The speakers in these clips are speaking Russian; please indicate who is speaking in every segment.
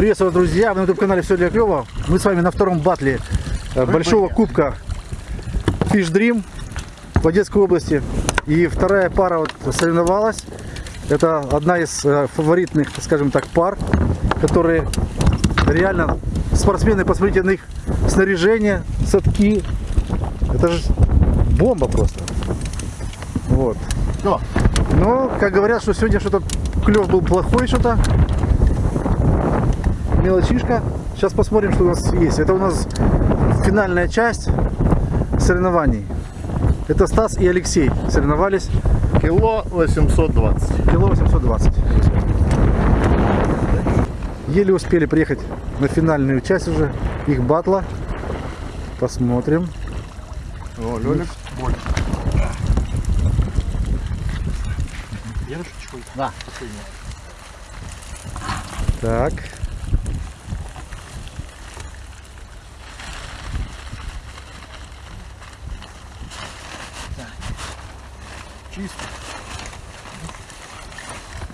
Speaker 1: Приветствую, друзья! Вы на YouTube-канале «Все для клёва». Мы с вами на втором батле э, большого кубка Fish Dream в Одесской области. И вторая пара вот соревновалась. Это одна из э, фаворитных, скажем так, пар, которые реально спортсмены, посмотрите на их снаряжение, садки. Это же бомба просто. Вот. Но, как говорят, что сегодня что-то клев был плохой что-то. Мелочишка. Сейчас посмотрим, что у нас есть. Это у нас финальная часть соревнований. Это Стас и Алексей соревновались.
Speaker 2: Кило 820.
Speaker 1: Кило 820. Еле успели приехать на финальную часть уже их батла. Посмотрим.
Speaker 2: О, Лёлик.
Speaker 3: Я шучу.
Speaker 2: Да.
Speaker 1: Так.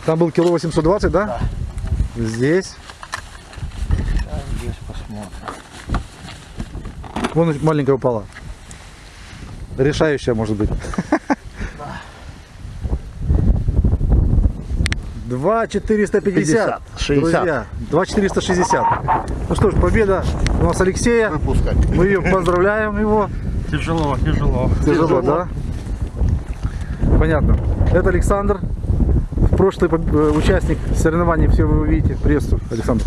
Speaker 1: Там был кило 820, да?
Speaker 2: Да.
Speaker 1: Здесь.
Speaker 2: Сейчас здесь посмотрим.
Speaker 1: Вон маленькая упала. Решающая может быть. Два четыреста пятьдесят.
Speaker 2: 60.
Speaker 1: Друзья, два четыреста шестьдесят. Ну что ж, победа у нас Алексея.
Speaker 2: Выпускать.
Speaker 1: Мы ее поздравляем его.
Speaker 3: Тяжело, тяжело.
Speaker 1: Тяжело,
Speaker 2: Тяжело.
Speaker 1: да? Понятно. Это Александр. Прошлый э, участник соревнований, все вы видите. Приветствую, Александр.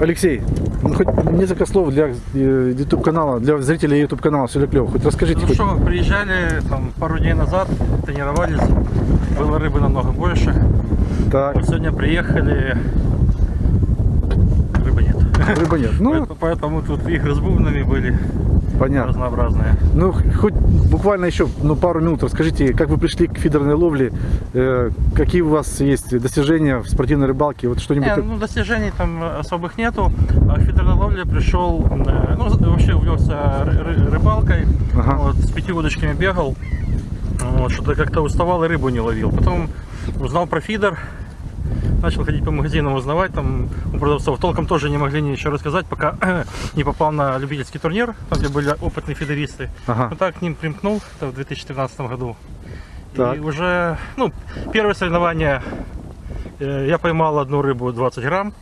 Speaker 1: Алексей, ну хоть несколько слов для YouTube канала, для зрителей YouTube канала все клево. Хоть расскажите.
Speaker 3: Ну
Speaker 1: хоть.
Speaker 3: что, приезжали там пару дней назад, тренировались, было рыбы намного больше.
Speaker 1: Так,
Speaker 3: Вот сегодня приехали, рыбы нет.
Speaker 1: рыба нет. Ну,
Speaker 3: Поэтому, поэтому тут игры с бубнами были
Speaker 1: понятно.
Speaker 3: разнообразные.
Speaker 1: Ну, хоть буквально еще ну, пару минут расскажите, как вы пришли к фидерной ловле, э, какие у вас есть достижения в спортивной рыбалке, вот что-нибудь. Так-
Speaker 3: ну, достижений там особых нету. А к фидерной ловле пришел, э, ну, вообще увлекся ры- ры- рыбалкой,
Speaker 1: Ага.
Speaker 3: вот, с пяти удочками бегал, вот, что-то как-то уставал и рыбу не ловил. Потом узнал про фидер, начал ходить по магазинам узнавать, там у продавцов толком тоже не могли ничего рассказать, пока не попал на любительский турнир, там где были опытные фидеристы.
Speaker 1: Ага.
Speaker 3: Вот так к ним примкнул это в 2013 году.
Speaker 1: Так.
Speaker 3: И уже, ну, первое соревнование э, я поймал одну рыбу 20 грамм.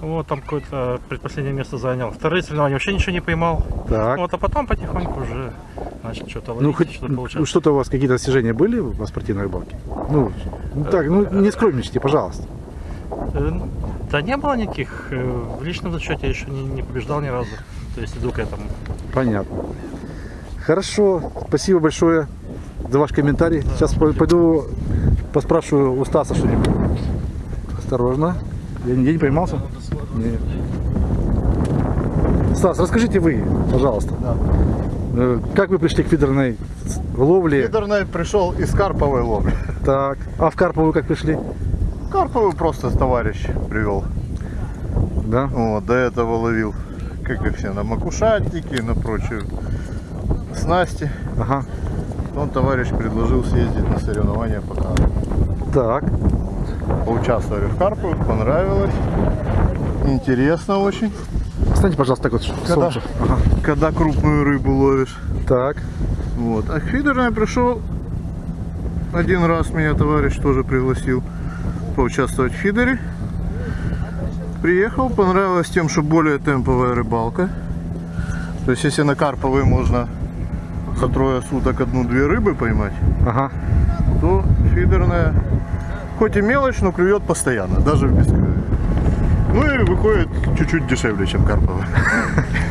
Speaker 3: Вот, там какое-то предпоследнее место занял. Вторые соревнования вообще ничего не поймал.
Speaker 1: Так.
Speaker 3: Вот, а потом потихоньку уже начал что-то ловить,
Speaker 1: Ну, хоть
Speaker 3: что-то
Speaker 1: ну,
Speaker 3: получалось.
Speaker 1: что-то у вас какие-то достижения были во спортивной рыбалке? Ну, ну, так, ну не скромничайте, пожалуйста.
Speaker 3: Э, Да не было никаких. э, В личном зачете я еще не, не побеждал ни разу. То есть иду к этому.
Speaker 1: Понятно. Хорошо, спасибо большое за ваш комментарий. Сейчас по- пойду поспрашиваю у Стаса что-нибудь. Осторожно. Я нигде не поймался? Нет. Стас, расскажите вы, пожалуйста,
Speaker 2: Да.
Speaker 1: э, как вы пришли к фидерной ловле?
Speaker 2: Фидерный пришел из карповой ловли.
Speaker 1: Так. А в Карповую как пришли?
Speaker 2: Карповую просто товарищ привел.
Speaker 1: Да?
Speaker 2: Вот, до этого ловил, как и все, на макушатники, на прочую снасти.
Speaker 1: Ага.
Speaker 2: Он товарищ предложил съездить на соревнования по карпу.
Speaker 1: Так.
Speaker 2: Поучаствовали в карпу, понравилось. Интересно очень.
Speaker 1: Встаньте, пожалуйста, так вот.
Speaker 2: Когда,
Speaker 1: солнце. Ага.
Speaker 2: когда крупную рыбу ловишь.
Speaker 1: Так.
Speaker 2: Вот. А к фидерной пришел один раз меня товарищ тоже пригласил поучаствовать в фидере. Приехал, понравилось тем, что более темповая рыбалка. То есть если на карповой можно за трое суток одну-две рыбы поймать,
Speaker 1: Ага.
Speaker 2: то фидерная хоть и мелочь, но клюет постоянно, даже в бесклюве. Ну и выходит чуть-чуть дешевле, чем карповая.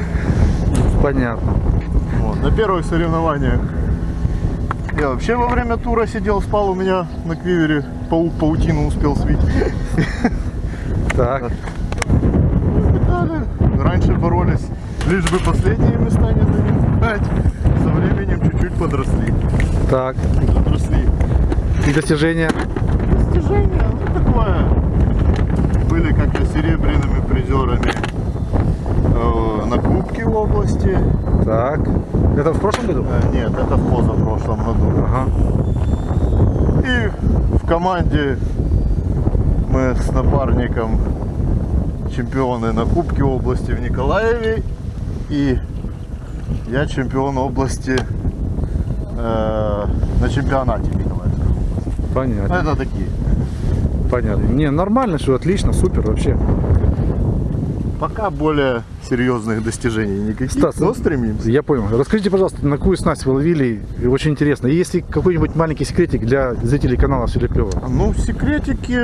Speaker 1: Понятно.
Speaker 2: Вот, на первых соревнованиях я вообще во время тура сидел, спал у меня на квивере, паук паутину успел свить.
Speaker 1: Так.
Speaker 2: Раньше боролись, лишь бы последние места не занять. Со временем чуть-чуть подросли.
Speaker 1: Так.
Speaker 2: Подросли.
Speaker 1: И достижения?
Speaker 2: Достижения, ну такое. Были как-то серебряными призерами на Кубке в области.
Speaker 1: Так. Это в прошлом году?
Speaker 2: Э, Нет, это в позапрошлом году.
Speaker 1: Ага.
Speaker 2: И в команде мы с напарником чемпионы на Кубке области в Николаеве. И я чемпион области э, на чемпионате Николаевской области.
Speaker 1: Понятно.
Speaker 2: Это такие.
Speaker 1: Понятно. Не, нормально, все отлично, супер вообще.
Speaker 2: Пока более серьезных достижений никаких,
Speaker 1: Стас,
Speaker 2: но стремимся.
Speaker 1: Я понял. Расскажите, пожалуйста, на какую снасть вы ловили? Очень интересно. И Есть ли какой-нибудь маленький секретик для зрителей канала Все клево?
Speaker 2: Ну, секретики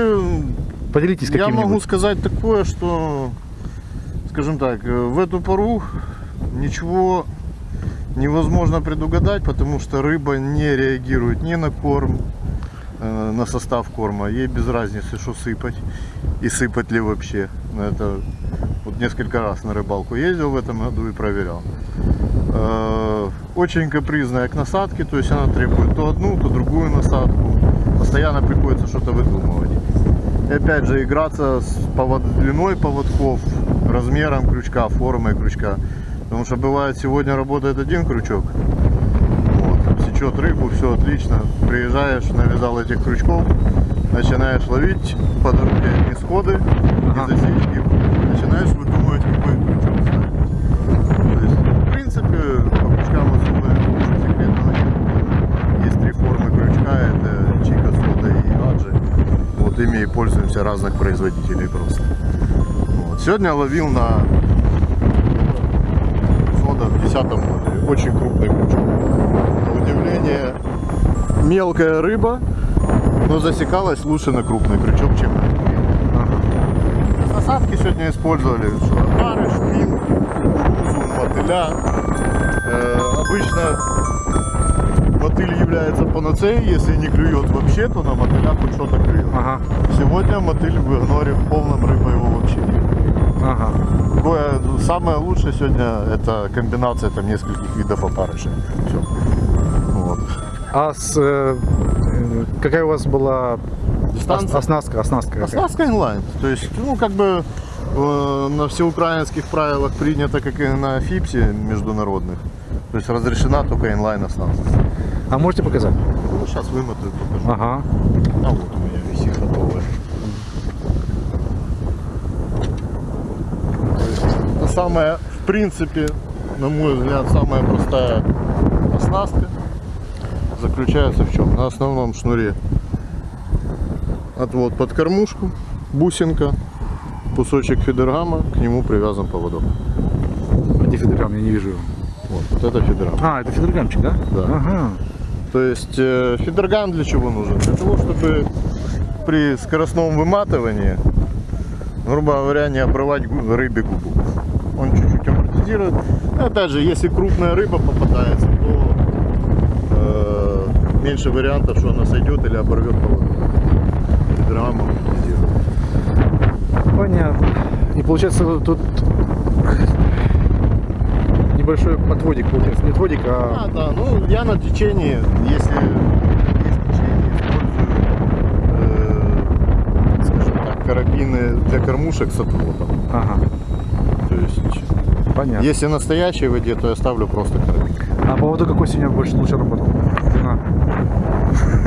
Speaker 1: Поделитесь
Speaker 2: Я
Speaker 1: каким-нибудь.
Speaker 2: могу сказать такое, что, скажем так, э, в эту пору ничего невозможно предугадать, потому что рыба не реагирует ни на корм, э, на состав корма. Ей без разницы, что сыпать и сыпать ли вообще. Это вот несколько раз на рыбалку ездил в этом году и проверял. Э, Очень капризная к насадке, то есть она требует то одну, то другую насадку. Постоянно приходится что-то выдумывать. И опять же играться с повод... длиной поводков, размером крючка, формой крючка. Потому что бывает сегодня работает один крючок, вот, сечет рыбу, все отлично. Приезжаешь, навязал этих крючков, начинаешь ловить по дороге одни сходы
Speaker 1: Ага.
Speaker 2: и засечки. Начинаешь выдумывать, какой крючок ставить. То есть, в принципе, по крючкам особо ничего секретного нет. Есть три формы крючка, это чика, сода и аджи. Вот ими и пользуемся разных производителей просто. Вот. Сегодня ловил на сода в 10 модуле. Очень крупный крючок. На удивление, мелкая рыба, но засекалась лучше на крупный крючок, чем на. Насадки сегодня использовали что, опары, шпин, кукурузу, мотыля. Э, обычно мотыль является панацеей, если не клюет вообще, то на мотыля хоть что-то клюет.
Speaker 1: Ага,
Speaker 2: Сегодня мотыль в игноре в полном рыба его вообще нет.
Speaker 1: ага.
Speaker 2: Такое, самое лучшее сегодня это комбинация там нескольких видов опарышей. Все. Вот.
Speaker 1: А с, э, какая у вас была
Speaker 2: Дистанция?
Speaker 1: ос- оснастка? Оснастка?
Speaker 2: Оснастка инлайн. То есть, ну, как бы э, на всеукраинских правилах принято, как и на ФИПСе международных. То есть разрешена только инлайн оснастка.
Speaker 1: А можете показать?
Speaker 2: Ну, сейчас вымотаю, покажу.
Speaker 1: Ага.
Speaker 2: А вот у меня висит готовая. Самая, в принципе, на мой взгляд, самая простая оснастка заключается в чем? На основном шнуре отвод под кормушку, бусинка, кусочек фидергама, к нему привязан поводок.
Speaker 1: Где фидергам? Я не вижу его.
Speaker 2: Вот, вот это фидергам.
Speaker 1: А, это фидергамчик, да?
Speaker 2: Да.
Speaker 1: Ага.
Speaker 2: То есть э, фидерган для чего нужен? Для того, чтобы при скоростном выматывании, грубо говоря, не обрывать рыбе губу. Он чуть-чуть амортизирует. Опять же, если крупная рыба попадается, то э, меньше вариантов, что она сойдет или оборвет поводок. Фидерган амортизирует.
Speaker 1: Понятно. И получается тут небольшой отводик, получается, не отводик,
Speaker 2: А,
Speaker 1: а
Speaker 2: да, ну я на течении, если есть течение, использую, э, скажем так, карабины для кормушек с отводом.
Speaker 1: ага,
Speaker 2: То есть,
Speaker 1: понятно.
Speaker 2: если настоящей воде, то я ставлю просто карабин.
Speaker 1: А по поводу какой сегодня больше лучше работал?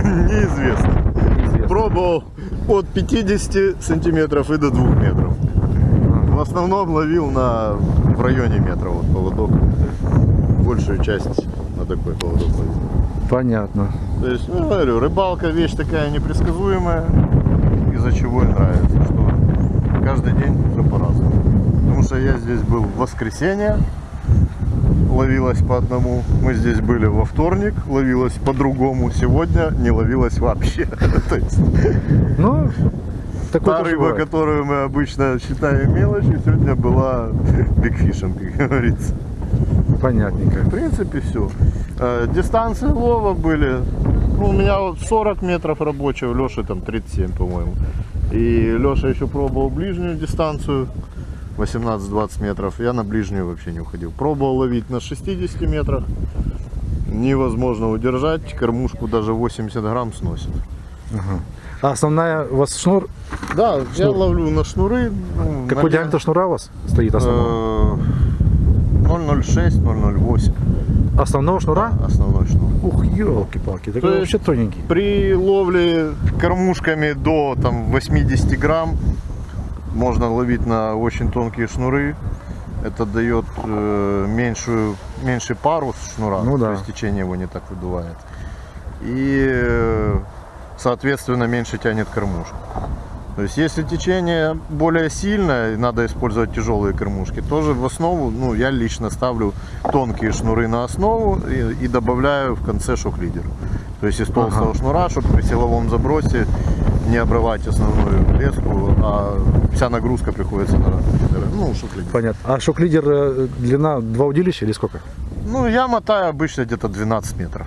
Speaker 2: Неизвестно.
Speaker 1: Неизвестно.
Speaker 2: Пробовал от 50 сантиметров и до 2 метров. В основном ловил на, в районе метра вот поводок. Большую часть на такой поводок ловил.
Speaker 1: Понятно.
Speaker 2: То есть, ну, говорю, рыбалка вещь такая непредсказуемая, из-за чего и нравится, что каждый день все по-разному. Потому что я здесь был в воскресенье, ловилось по одному. Мы здесь были во вторник, ловилось по-другому. Сегодня не ловилось вообще. То есть,
Speaker 1: Ну,
Speaker 2: та рыба,
Speaker 1: бывает.
Speaker 2: которую мы обычно считаем мелочью, сегодня была бигфишем, как говорится.
Speaker 1: Понятненько.
Speaker 2: В принципе, все. Дистанции лова были. Ну, у меня вот 40 метров рабочего, Леша там 37, по-моему. И Леша еще пробовал ближнюю дистанцию. 18-20 метров. Я на ближнюю вообще не уходил. Пробовал ловить на 60 метрах. Невозможно удержать. Кормушку даже 80 грамм сносит.
Speaker 1: А основная у вас шнур?
Speaker 2: Да, я ловлю на шнуры. ну,
Speaker 1: Какой
Speaker 2: на-
Speaker 1: диаметр шнура у вас стоит основного?
Speaker 2: Э, 006, 008.
Speaker 1: Основного шнура?
Speaker 2: Основной шнур.
Speaker 1: Ух, елки-палки, такой вообще тоненький.
Speaker 2: При ловле кормушками до там, 80 грамм можно ловить на очень тонкие шнуры. Это дает э, меньшую, меньший парус шнура,
Speaker 1: Ну да.
Speaker 2: то есть течение его не так выдувает. И, э, соответственно, меньше тянет кормушку. То есть, если течение более сильное, надо использовать тяжелые кормушки, тоже в основу, ну, я лично ставлю тонкие шнуры на основу и, и добавляю в конце шок-лидер. То есть, из толстого
Speaker 1: Ага.
Speaker 2: шнура, чтобы при силовом забросе не обрывать основную леску, а вся нагрузка приходится на лидеры. Ну, шок-лидер.
Speaker 1: Понятно. А шок-лидер э, длина два удилища или сколько?
Speaker 2: Ну, я мотаю обычно где-то 12 метров.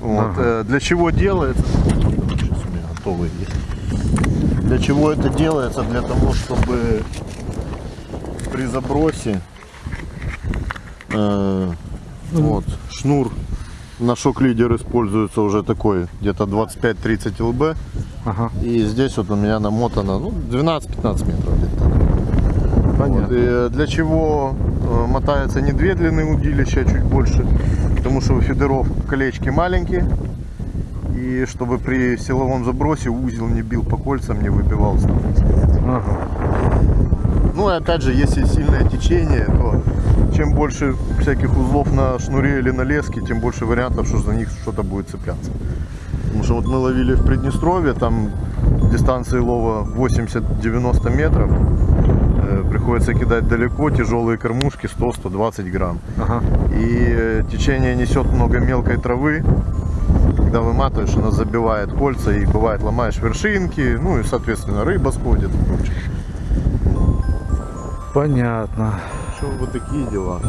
Speaker 2: Вот.
Speaker 1: Ага.
Speaker 2: э, Для чего делается? Сейчас у меня готовый есть. Для чего это делается? Для того, чтобы при забросе э, вот, шнур на шок-лидер используется уже такой, где-то 25-30 лб.
Speaker 1: Ага,
Speaker 2: И здесь вот у меня намотано ну, 12-15 метров где-то. Вот,
Speaker 1: понятно.
Speaker 2: э, для чего э, мотается не две длины удилища, а чуть больше? Потому что у фидеров колечки маленькие. И чтобы при силовом забросе узел не бил по кольцам, не выбивал ставки.
Speaker 1: Ага.
Speaker 2: Ну и опять же, если сильное течение, то чем больше всяких узлов на шнуре или на леске, тем больше вариантов, что за них что-то будет цепляться. Потому что вот мы ловили в Приднестровье, там дистанции лова 80-90 метров. Э, Приходится кидать далеко, тяжелые кормушки 100-120 грамм.
Speaker 1: Ага.
Speaker 2: И э, течение несет много мелкой травы. Когда выматываешь, она забивает кольца и бывает ломаешь вершинки, ну и соответственно рыба сходит.
Speaker 1: Понятно.
Speaker 2: Что вот такие дела.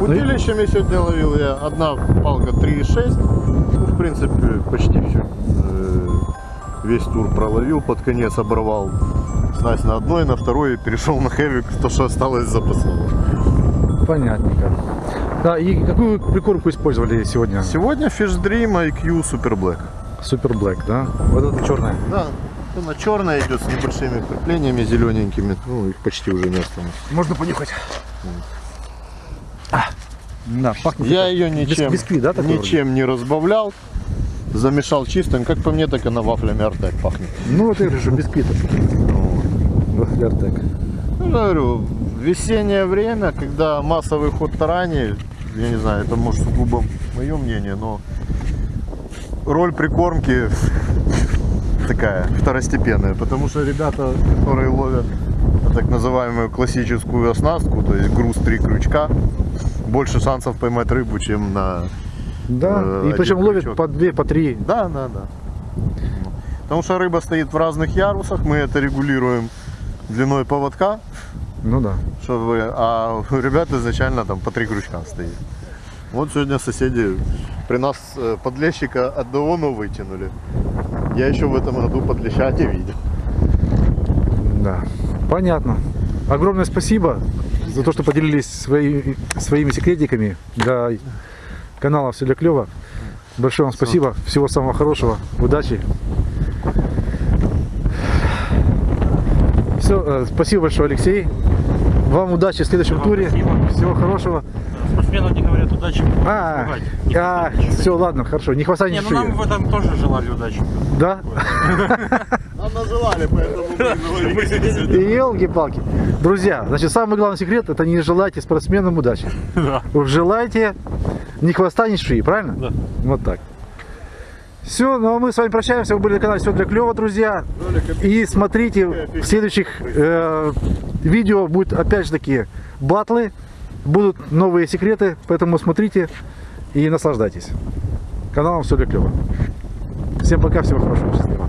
Speaker 2: Удилищами сегодня ловил я. Одна палка 3,6. Ну, в принципе, почти все. Весь тур проловил, под конец оборвал снасть на одной, на второй перешел на хэвик, то, что осталось запасного.
Speaker 1: Понятненько. Да, и какую прикормку использовали сегодня?
Speaker 2: Сегодня Fish Dream IQ Super Black.
Speaker 1: Супер Блэк, да? Вот это черная.
Speaker 2: Да, она черная идет с небольшими креплениями зелененькими. Ну, их почти уже не осталось.
Speaker 1: Можно понюхать. А, да, пахнет.
Speaker 2: Я ее ничем,
Speaker 1: Бисквит, да,
Speaker 2: ничем не разбавлял. Замешал чистым. Как по мне, так она вафлями Артек пахнет.
Speaker 1: Ну, это же бисквит. Вафля Артек.
Speaker 2: Ну, говорю, весеннее время, когда массовый ход тараней, я не знаю, это может сугубо мое мнение, но роль прикормки такая второстепенная, потому что ребята, которые ловят так называемую классическую оснастку, то есть груз три крючка, больше шансов поймать рыбу, чем на...
Speaker 1: Да,
Speaker 2: Э,
Speaker 1: и причем ловят по две, по три.
Speaker 2: Да, да, да. Потому что рыба стоит в разных ярусах, мы это регулируем длиной поводка,
Speaker 1: Ну да.
Speaker 2: чтобы, а у ребят изначально там по три крючка стоит. Вот сегодня соседи при нас э, подлещика одного но вытянули. Я еще в этом году подлеща не видел.
Speaker 1: Да. Понятно. Огромное спасибо за то, что поделились свои, своими секретиками для канала Все для клево. Большое вам спасибо. Всего самого хорошего. Удачи. Все, спасибо большое, Алексей. Вам удачи в следующем туре.
Speaker 3: спасибо.
Speaker 1: Всего хорошего.
Speaker 3: Спортсмену не говорят удачи.
Speaker 1: А.
Speaker 3: Не
Speaker 1: а,
Speaker 3: ничего.
Speaker 1: все, ладно, хорошо. Не хватай
Speaker 3: Не,
Speaker 1: ни
Speaker 3: ну нам в этом тоже желали удачи.
Speaker 1: Да?
Speaker 2: Нам называли, поэтому мы
Speaker 1: И елки-палки. Друзья, значит, самый главный секрет это не желайте спортсменам удачи.
Speaker 3: Да.
Speaker 1: Вы желайте ни хвоста, ни шеи, правильно?
Speaker 3: Да.
Speaker 1: Вот так. Все, ну а мы с вами прощаемся. Вы были на канале Все для клева, друзья. И смотрите, в следующих э, видео будут опять же такие батлы. Будут новые секреты, поэтому смотрите и наслаждайтесь. Каналом Все для клева. Всем пока, всего хорошего, счастливо.